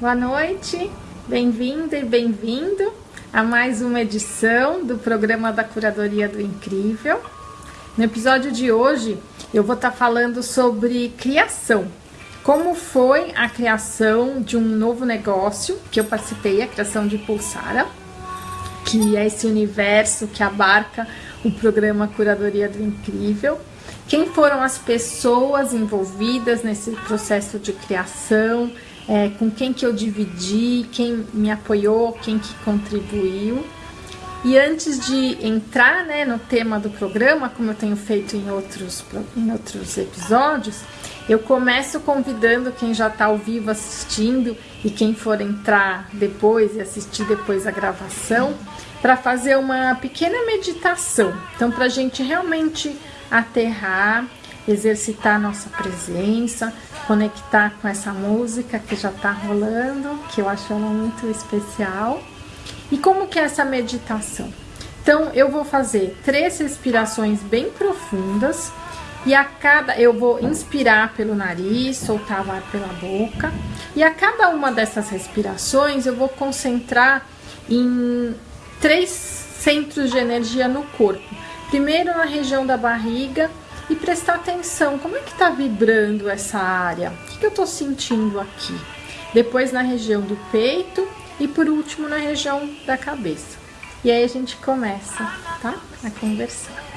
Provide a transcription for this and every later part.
Boa noite, bem-vinda e bem-vindo a mais uma edição do programa da Curadoria do Incrível. No episódio de hoje, eu vou estar falando sobre criação. Como foi a criação de um novo negócio que eu participei, a criação de Pulsara, que é esse universo que abarca o programa Curadoria do Incrível. Quem foram as pessoas envolvidas nesse processo de criação, é, com quem que eu dividi, quem me apoiou, quem que contribuiu. E antes de entrar né, no tema do programa, como eu tenho feito em outros, em outros episódios, eu começo convidando quem já está ao vivo assistindo e quem for entrar depois e assistir depois a gravação para fazer uma pequena meditação. Então, para a gente realmente aterrar, exercitar nossa presença, conectar com essa música que já está rolando, que eu acho ela muito especial. E como que é essa meditação? Então, eu vou fazer três respirações bem profundas e a cada eu vou inspirar pelo nariz, soltar o ar pela boca, e a cada uma dessas respirações eu vou concentrar em três centros de energia no corpo. Primeiro na região da barriga e prestar atenção, como é que está vibrando essa área? O que, que eu estou sentindo aqui? Depois na região do peito e por último na região da cabeça. E aí a gente começa, tá? A conversar.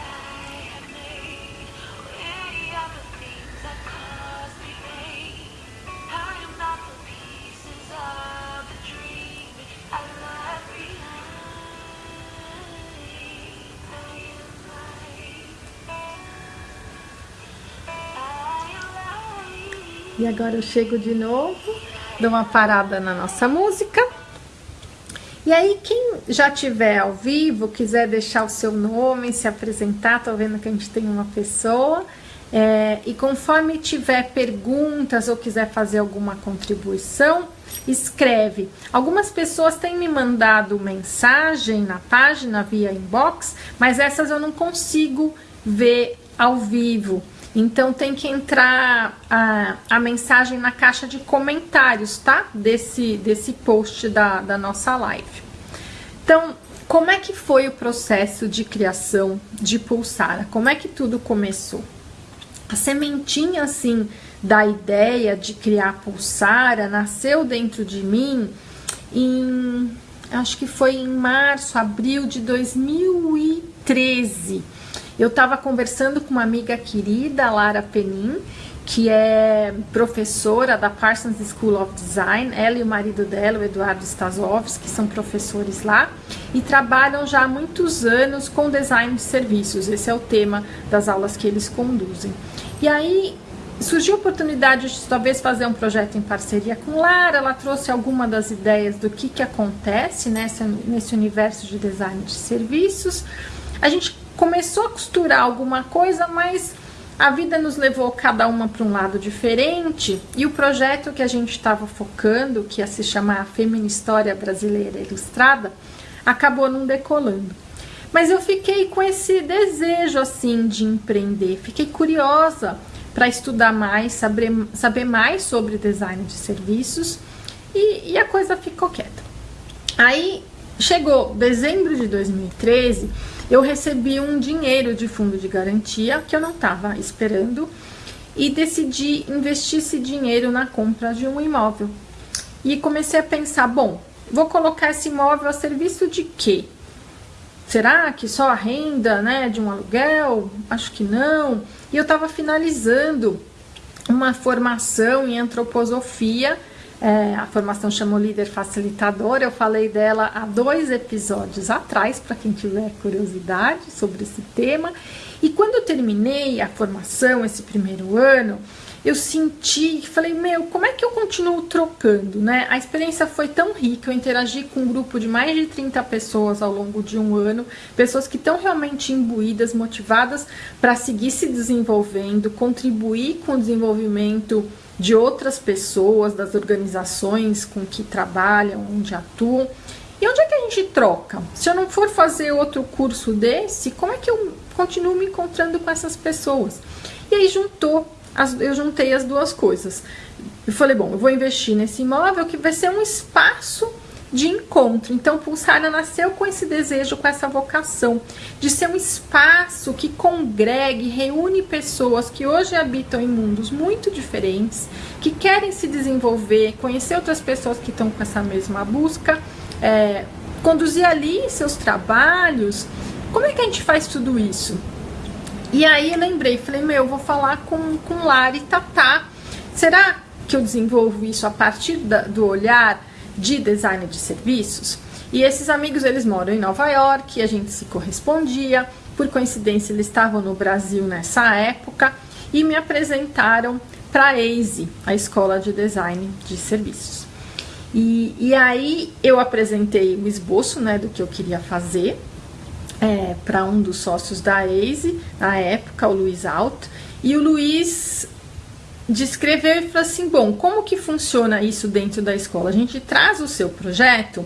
E agora eu chego de novo, dou uma parada na nossa música. E aí, quem já tiver ao vivo, quiser deixar o seu nome, se apresentar, tô vendo que a gente tem uma pessoa. É, e conforme tiver perguntas ou quiser fazer alguma contribuição, escreve. Algumas pessoas têm me mandado mensagem na página via inbox, mas essas eu não consigo ver ao vivo. Então tem que entrar a, a mensagem na caixa de comentários, tá? Desse, desse post da, da nossa live. Então, como é que foi o processo de criação de Pulsara? Como é que tudo começou? A sementinha, assim, da ideia de criar Pulsara nasceu dentro de mim em... Acho que foi em março, abril de 2013 eu estava conversando com uma amiga querida, Lara Penin, que é professora da Parsons School of Design. Ela e o marido dela, o Eduardo Stasovski, são professores lá e trabalham já há muitos anos com design de serviços. Esse é o tema das aulas que eles conduzem. E aí surgiu a oportunidade de talvez fazer um projeto em parceria com Lara. Ela trouxe alguma das ideias do que, que acontece nessa, nesse universo de design de serviços. A gente começou a costurar alguma coisa, mas a vida nos levou cada uma para um lado diferente e o projeto que a gente estava focando, que ia se chamar Femina História Brasileira Ilustrada, acabou não decolando. Mas eu fiquei com esse desejo assim de empreender, fiquei curiosa para estudar mais, saber, saber mais sobre design de serviços e, e a coisa ficou quieta. Aí chegou dezembro de 2013 eu recebi um dinheiro de fundo de garantia que eu não estava esperando e decidi investir esse dinheiro na compra de um imóvel. E comecei a pensar, bom, vou colocar esse imóvel a serviço de quê? Será que só a renda, né, de um aluguel? Acho que não. E eu estava finalizando uma formação em antroposofia é, a formação chamou Líder Facilitador, eu falei dela há dois episódios atrás, para quem tiver curiosidade sobre esse tema. E quando eu terminei a formação, esse primeiro ano, eu senti, falei, meu, como é que eu continuo trocando, né? A experiência foi tão rica, eu interagi com um grupo de mais de 30 pessoas ao longo de um ano, pessoas que estão realmente imbuídas, motivadas para seguir se desenvolvendo, contribuir com o desenvolvimento de outras pessoas, das organizações com que trabalham, onde atuam. E onde é que a gente troca? Se eu não for fazer outro curso desse, como é que eu continuo me encontrando com essas pessoas? E aí juntou, as, eu juntei as duas coisas. e falei, bom, eu vou investir nesse imóvel que vai ser um espaço de encontro. Então, Pulsara nasceu com esse desejo, com essa vocação de ser um espaço que congregue, reúne pessoas que hoje habitam em mundos muito diferentes, que querem se desenvolver, conhecer outras pessoas que estão com essa mesma busca, é, conduzir ali seus trabalhos. Como é que a gente faz tudo isso? E aí lembrei, falei, meu, eu vou falar com, com Lara e Tatá. Será que eu desenvolvo isso a partir da, do olhar de design de serviços. E esses amigos, eles moram em Nova York, a gente se correspondia. Por coincidência, eles estavam no Brasil nessa época e me apresentaram para a AZE, a Escola de Design de Serviços. E, e aí eu apresentei o esboço né, do que eu queria fazer é, para um dos sócios da AZE, na época, o Luiz Alto, e o Luiz descreveu e falou assim: bom, como que funciona isso dentro da escola? A gente traz o seu projeto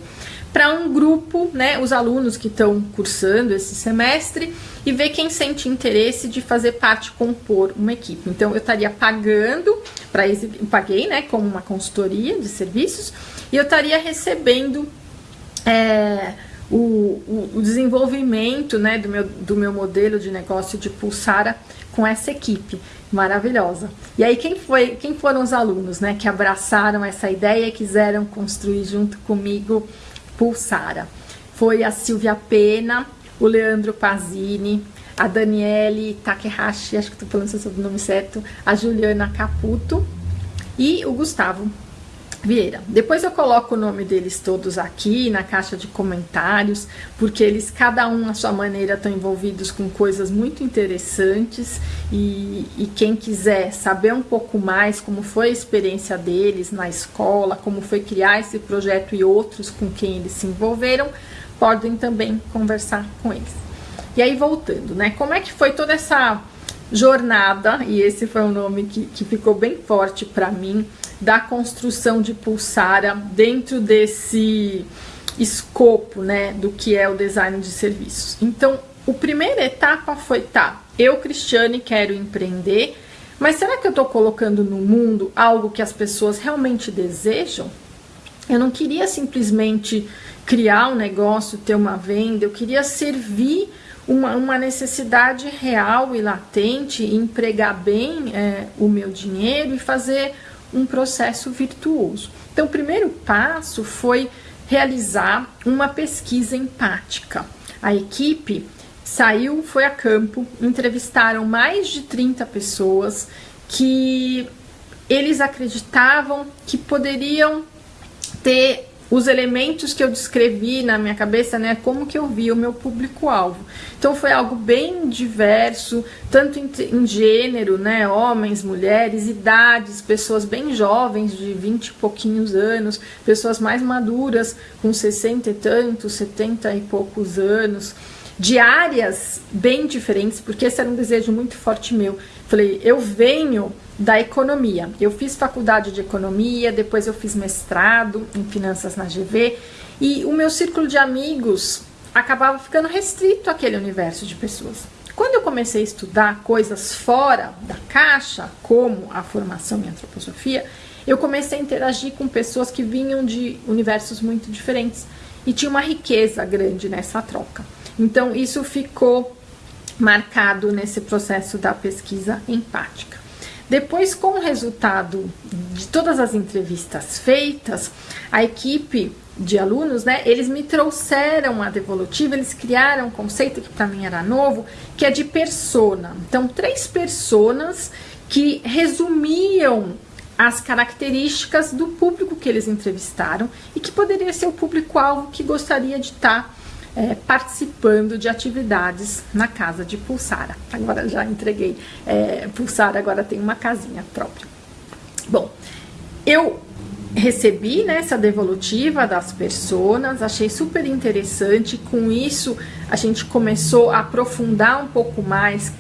para um grupo, né, os alunos que estão cursando esse semestre e ver quem sente interesse de fazer parte, compor uma equipe. Então eu estaria pagando para paguei, né, como uma consultoria de serviços e eu estaria recebendo é, o, o, desenvolvimento, né, do meu, do meu modelo de negócio de Pulsara com essa equipe maravilhosa. E aí quem foi, quem foram os alunos, né, que abraçaram essa ideia e quiseram construir junto comigo Pulsara? Foi a Silvia Pena, o Leandro Pazini, a Daniele Takehashi, acho que estou falando seu sobrenome certo, a Juliana Caputo e o Gustavo Vieira. Depois eu coloco o nome deles todos aqui na caixa de comentários, porque eles, cada um à sua maneira, estão envolvidos com coisas muito interessantes e, e quem quiser saber um pouco mais como foi a experiência deles na escola, como foi criar esse projeto e outros com quem eles se envolveram, podem também conversar com eles. E aí, voltando, né? Como é que foi toda essa jornada, e esse foi um nome que, que ficou bem forte para mim, da construção de Pulsara dentro desse escopo, né, do que é o design de serviços. Então, a primeira etapa foi, tá, eu, Cristiane, quero empreender, mas será que eu estou colocando no mundo algo que as pessoas realmente desejam? Eu não queria simplesmente criar um negócio, ter uma venda, eu queria servir uma, uma necessidade real e latente, empregar bem é, o meu dinheiro e fazer um processo virtuoso. Então, o primeiro passo foi realizar uma pesquisa empática. A equipe saiu, foi a campo, entrevistaram mais de 30 pessoas que eles acreditavam que poderiam ter os elementos que eu descrevi na minha cabeça, né, como que eu vi o meu público-alvo. Então foi algo bem diverso, tanto em, em, gênero, né, homens, mulheres, idades, pessoas bem jovens, de 20 e pouquinhos anos, pessoas mais maduras, com 60 e tantos, 70 e poucos anos, de áreas bem diferentes, porque esse era um desejo muito forte meu. Falei, eu venho da economia. Eu fiz faculdade de economia, depois eu fiz mestrado em finanças na GV e o meu círculo de amigos acabava ficando restrito àquele universo de pessoas. Quando eu comecei a estudar coisas fora da caixa, como a formação em antroposofia, eu comecei a interagir com pessoas que vinham de universos muito diferentes e tinha uma riqueza grande nessa troca. Então, isso ficou marcado nesse processo da pesquisa empática. Depois, com o resultado de todas as entrevistas feitas, a equipe de alunos, né, eles me trouxeram a devolutiva, eles criaram um conceito que para mim era novo, que é de persona. Então, três personas que resumiam as características do público que eles entrevistaram e que poderia ser o público-alvo que gostaria de estar tá é, participando de atividades na casa de Pulsara. Agora já entreguei. É, Pulsara agora tem uma casinha própria. Bom, eu recebi né, essa devolutiva das pessoas, achei super interessante. Com isso, a gente começou a aprofundar um pouco mais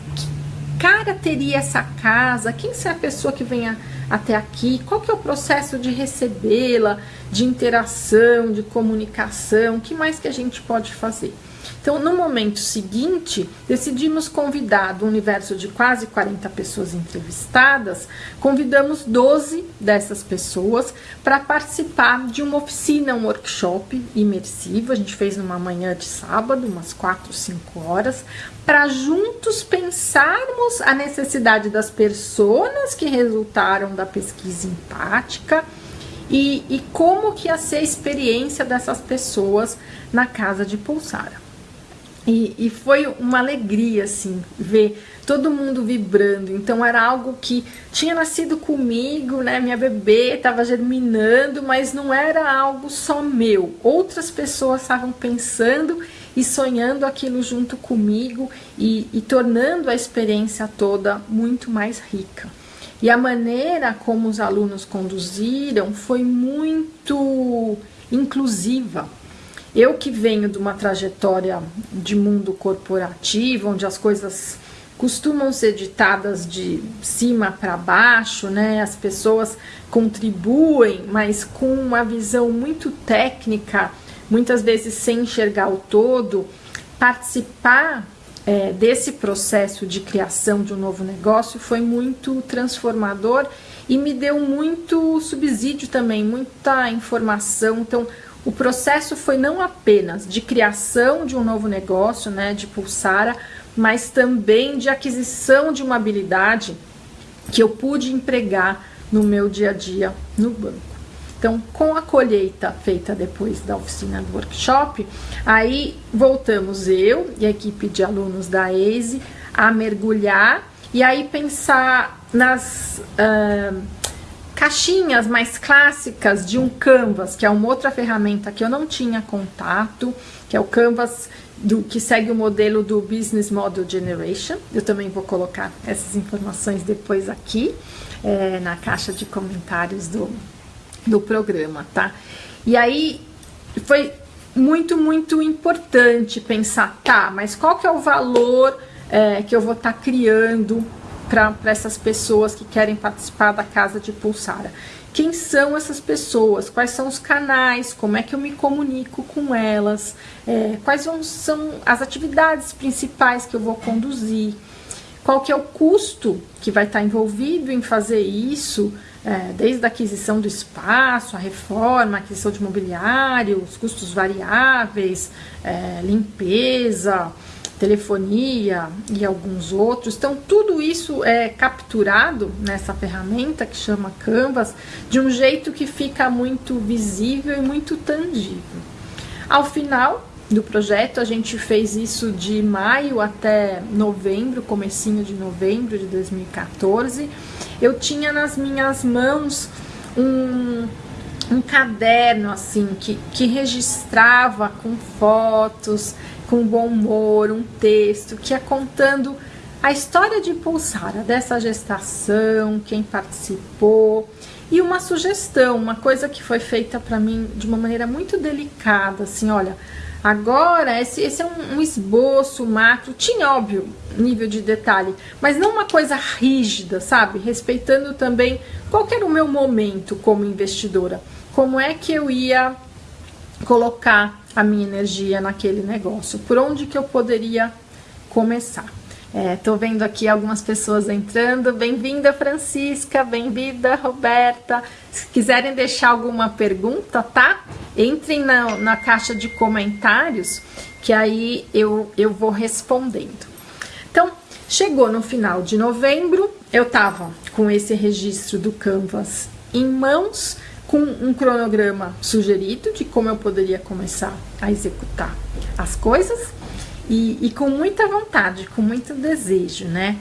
cara teria essa casa, quem é a pessoa que venha até aqui, qual que é o processo de recebê-la, de interação, de comunicação, o que mais que a gente pode fazer? Então, no momento seguinte, decidimos convidar do universo de quase 40 pessoas entrevistadas, convidamos 12 dessas pessoas para participar de uma oficina, um workshop imersivo. A gente fez numa manhã de sábado, umas 4, 5 horas, para juntos pensarmos a necessidade das pessoas que resultaram da pesquisa empática e, e como que ia ser a experiência dessas pessoas na casa de Pulsara. E, e, foi uma alegria, assim, ver todo mundo vibrando. Então, era algo que tinha nascido comigo, né? Minha bebê estava germinando, mas não era algo só meu. Outras pessoas estavam pensando e sonhando aquilo junto comigo e, e tornando a experiência toda muito mais rica. E a maneira como os alunos conduziram foi muito inclusiva eu que venho de uma trajetória de mundo corporativo, onde as coisas costumam ser ditadas de cima para baixo, né? As pessoas contribuem, mas com uma visão muito técnica, muitas vezes sem enxergar o todo. Participar é, desse processo de criação de um novo negócio foi muito transformador e me deu muito subsídio também, muita informação. Então, o processo foi não apenas de criação de um novo negócio, né, de Pulsara, mas também de aquisição de uma habilidade que eu pude empregar no meu dia a dia no banco. Então, com a colheita feita depois da oficina do workshop, aí voltamos eu e a equipe de alunos da EISE a mergulhar e aí pensar nas uh, caixinhas mais clássicas de um Canvas, que é uma outra ferramenta que eu não tinha contato, que é o Canvas do, que segue o modelo do Business Model Generation. Eu também vou colocar essas informações depois aqui é, na caixa de comentários do, do programa, tá? E aí foi muito, muito importante pensar, tá, mas qual que é o valor é, que eu vou estar tá criando para essas pessoas que querem participar da Casa de Pulsara. Quem são essas pessoas? Quais são os canais? Como é que eu me comunico com elas? É, quais vão, são as atividades principais que eu vou conduzir? Qual que é o custo que vai estar envolvido em fazer isso? É, desde a aquisição do espaço, a reforma, a aquisição de mobiliário, os custos variáveis, é, limpeza, telefonia e alguns outros. Então, tudo isso é capturado nessa ferramenta que chama Canvas de um jeito que fica muito visível e muito tangível. Ao final do projeto, a gente fez isso de maio até novembro, comecinho de novembro de 2014. Eu tinha nas minhas mãos um um caderno assim que, que registrava com fotos, com bom humor, um texto que é contando a história de Pulsara, dessa gestação, quem participou e uma sugestão, uma coisa que foi feita para mim de uma maneira muito delicada, assim, olha, agora esse, esse é um, um esboço macro, tinha óbvio nível de detalhe, mas não uma coisa rígida, sabe? Respeitando também qual era o meu momento como investidora, como é que eu ia colocar a minha energia naquele negócio, por onde que eu poderia começar. Estou é, vendo aqui algumas pessoas entrando. Bem-vinda, Francisca. Bem-vinda, Roberta. Se quiserem deixar alguma pergunta, tá? Entrem na, na caixa de comentários, que aí eu, eu vou respondendo. Então, chegou no final de novembro, eu tava com esse registro do Canvas em mãos com um cronograma sugerido de como eu poderia começar a executar as coisas e, e, com muita vontade, com muito desejo, né?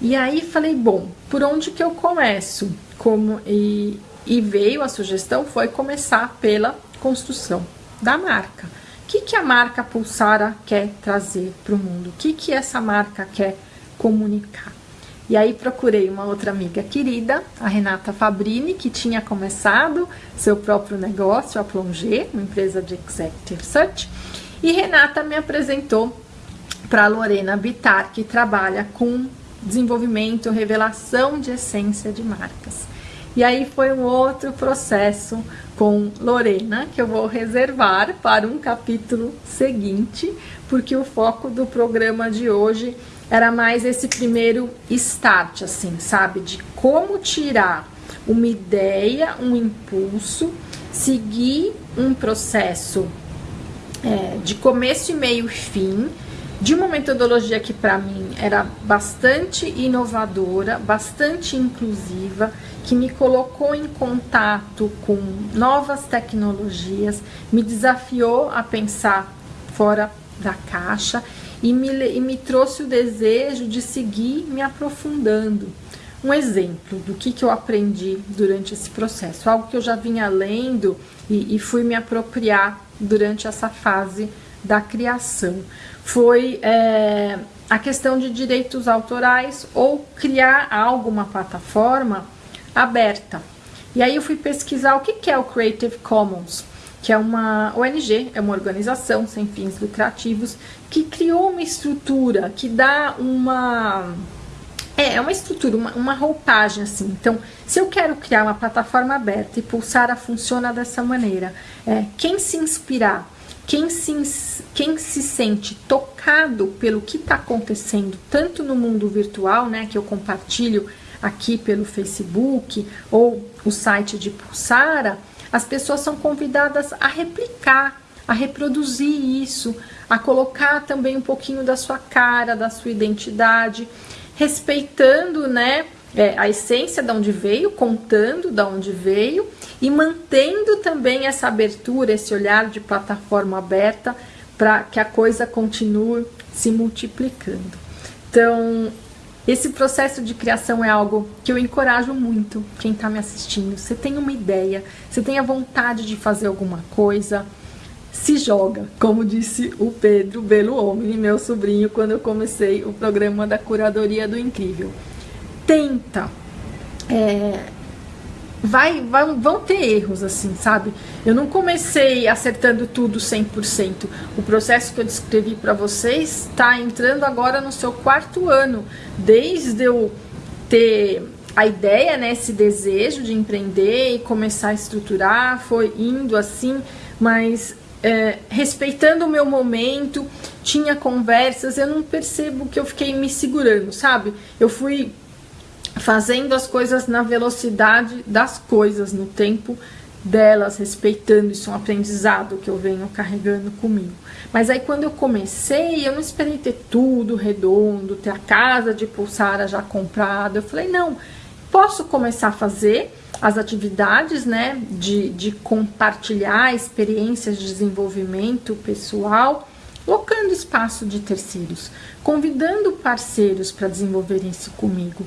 E aí falei, bom, por onde que eu começo? Como e, e veio a sugestão foi começar pela construção da marca. O que, que a marca Pulsara quer trazer para o mundo? O que, que essa marca quer comunicar? E aí procurei uma outra amiga querida, a Renata Fabrini, que tinha começado seu próprio negócio, a Plongé, uma empresa de Executive Search. E Renata me apresentou para Lorena Bitar, que trabalha com desenvolvimento, revelação de essência de marcas. E aí foi um outro processo com Lorena, que eu vou reservar para um capítulo seguinte, porque o foco do programa de hoje era mais esse primeiro start, assim, sabe? De como tirar uma ideia, um impulso, seguir um processo é, de começo e meio e fim, de uma metodologia que para mim era bastante inovadora, bastante inclusiva, que me colocou em contato com novas tecnologias, me desafiou a pensar fora da caixa e me, e me trouxe o desejo de seguir me aprofundando. Um exemplo do que, que eu aprendi durante esse processo, algo que eu já vinha lendo e, e fui me apropriar durante essa fase da criação, foi é, a questão de direitos autorais ou criar alguma plataforma aberta. E aí eu fui pesquisar o que, que é o Creative Commons, que é uma ONG, é uma organização sem fins lucrativos, que criou uma estrutura que dá uma. É, é uma estrutura, uma, uma roupagem assim. Então, se eu quero criar uma plataforma aberta e Pulsara funciona dessa maneira, é, quem se inspirar, quem se, quem se sente tocado pelo que está acontecendo, tanto no mundo virtual, né, que eu compartilho aqui pelo Facebook ou o site de Pulsara, as pessoas são convidadas a replicar, a reproduzir isso, a colocar também um pouquinho da sua cara, da sua identidade, respeitando, né, é, a essência de onde veio, contando de onde veio e mantendo também essa abertura, esse olhar de plataforma aberta para que a coisa continue se multiplicando. Então, esse processo de criação é algo que eu encorajo muito quem está me assistindo. Você tem uma ideia, você tem a vontade de fazer alguma coisa, se joga, como disse o Pedro Belo Homem, meu sobrinho, quando eu comecei o programa da curadoria do incrível. Tenta. É, vai, vai, vão ter erros, assim, sabe? Eu não comecei acertando tudo 100%. O processo que eu descrevi para vocês está entrando agora no seu quarto ano, desde eu ter a ideia, né, esse desejo de empreender e começar a estruturar, foi indo assim, mas é, respeitando o meu momento, tinha conversas, eu não percebo que eu fiquei me segurando, sabe? Eu fui fazendo as coisas na velocidade das coisas, no tempo delas, respeitando isso, é um aprendizado que eu venho carregando comigo. Mas aí quando eu comecei, eu não esperei ter tudo redondo, ter a casa de pulsara já comprada. Eu falei, não, posso começar a fazer as atividades, né, de, de compartilhar experiências de desenvolvimento pessoal, locando espaço de terceiros, convidando parceiros para desenvolverem isso comigo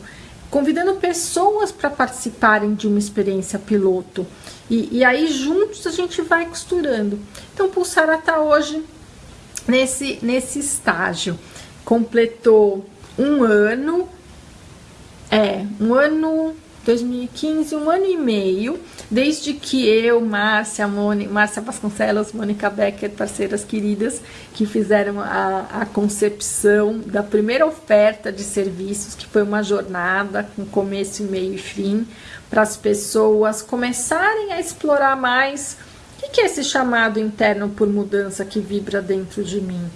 convidando pessoas para participarem de uma experiência piloto. E, e, aí juntos a gente vai costurando. Então, Pulsara está hoje nesse, nesse estágio. Completou um ano, é, um ano 2015, um ano e meio, desde que eu, Márcia, Mônica, Márcia Vasconcelos, Mônica Becker, parceiras queridas, que fizeram a, a concepção da primeira oferta de serviços, que foi uma jornada com começo, meio e fim, para as pessoas começarem a explorar mais o que é esse chamado interno por mudança que vibra dentro de mim.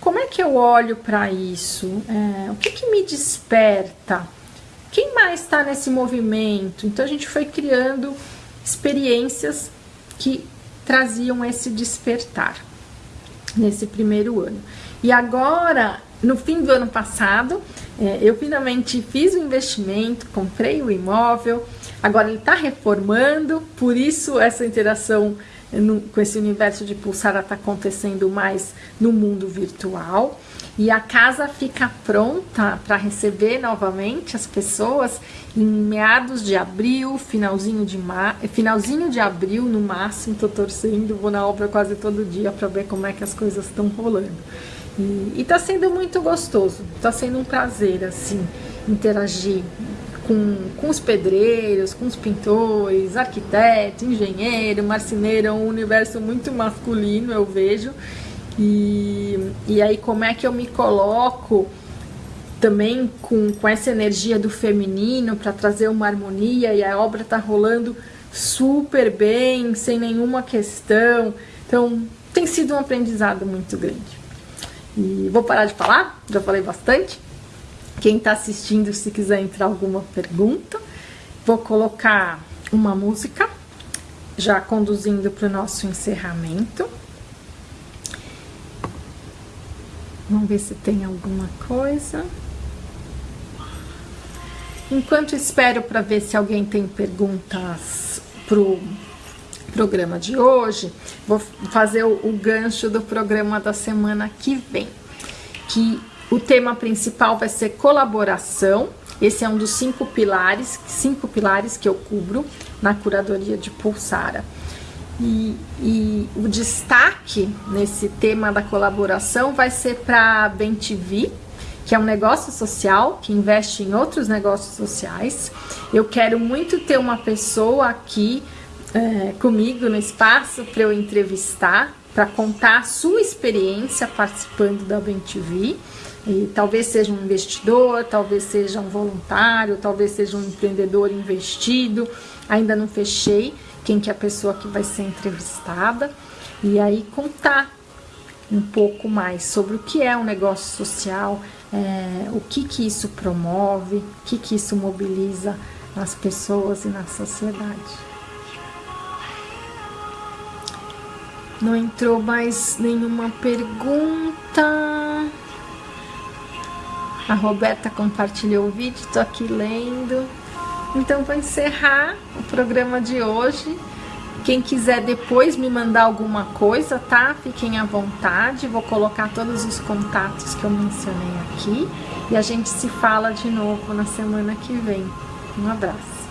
Como é que eu olho para isso? É, o que, que me desperta? Quem mais está nesse movimento? Então a gente foi criando experiências que traziam esse despertar nesse primeiro ano. E agora, no fim do ano passado, é, eu finalmente fiz o investimento, comprei o imóvel, agora ele está reformando, por isso essa interação no, com esse universo de pulsara está acontecendo mais no mundo virtual e a casa fica pronta para receber novamente as pessoas em meados de abril, finalzinho de, mar... finalzinho de abril no máximo, tô torcendo, vou na obra quase todo dia para ver como é que as coisas estão rolando. E, e tá sendo muito gostoso, tá sendo um prazer, assim, interagir com, com os pedreiros, com os pintores, arquiteto, engenheiro, marceneiro, é um universo muito masculino, eu vejo, e, e aí como é que eu me coloco também com, com essa energia do feminino para trazer uma harmonia e a obra está rolando super bem, sem nenhuma questão. Então, tem sido um aprendizado muito grande. E vou parar de falar, já falei bastante. Quem está assistindo, se quiser entrar alguma pergunta, vou colocar uma música, já conduzindo para o nosso encerramento. Vamos ver se tem alguma coisa. Enquanto espero para ver se alguém tem perguntas pro programa de hoje, vou fazer o, o gancho do programa da semana que vem, que o tema principal vai ser colaboração. Esse é um dos cinco pilares, cinco pilares que eu cubro na curadoria de Pulsara. E, e o destaque nesse tema da colaboração vai ser para a BenTV, que é um negócio social que investe em outros negócios sociais. Eu quero muito ter uma pessoa aqui é, comigo no espaço para eu entrevistar, para contar a sua experiência participando da BenTV. E talvez seja um investidor, talvez seja um voluntário, talvez seja um empreendedor investido. Ainda não fechei quem que é a pessoa que vai ser entrevistada. E aí contar um pouco mais sobre o que é um negócio social, é, o que que isso promove, o que que isso mobiliza nas pessoas e na sociedade. Não entrou mais nenhuma pergunta. A Roberta compartilhou o vídeo, estou aqui lendo. Então vou encerrar o programa de hoje. Quem quiser depois me mandar alguma coisa, tá? Fiquem à vontade. Vou colocar todos os contatos que eu mencionei aqui. E a gente se fala de novo na semana que vem. Um abraço.